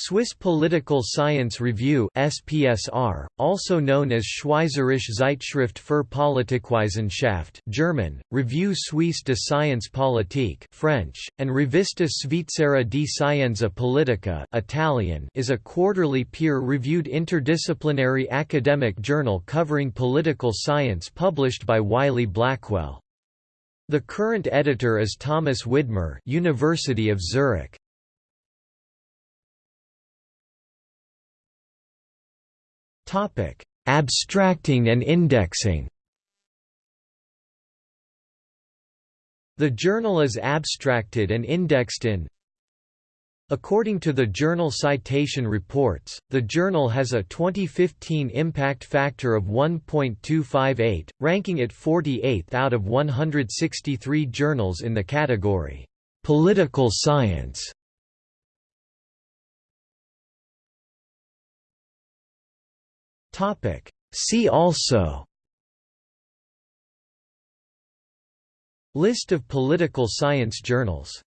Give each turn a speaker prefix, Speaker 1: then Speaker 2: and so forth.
Speaker 1: Swiss Political Science Review SPSR, also known as Schweizerische Zeitschrift für Politikwissenschaft German, Revue Suisse de Science Politique French, and Rivista Svizzera di Scienza Politica Italian is a quarterly peer-reviewed interdisciplinary academic journal covering political science published by Wiley-Blackwell. The current editor is Thomas Widmer University of Zurich. Topic: Abstracting and indexing. The journal is abstracted and indexed in. According to the Journal Citation Reports, the journal has a 2015 impact factor of 1.258, ranking it 48th out of 163 journals in the category, "'Political Science' Topic. See also List of political science journals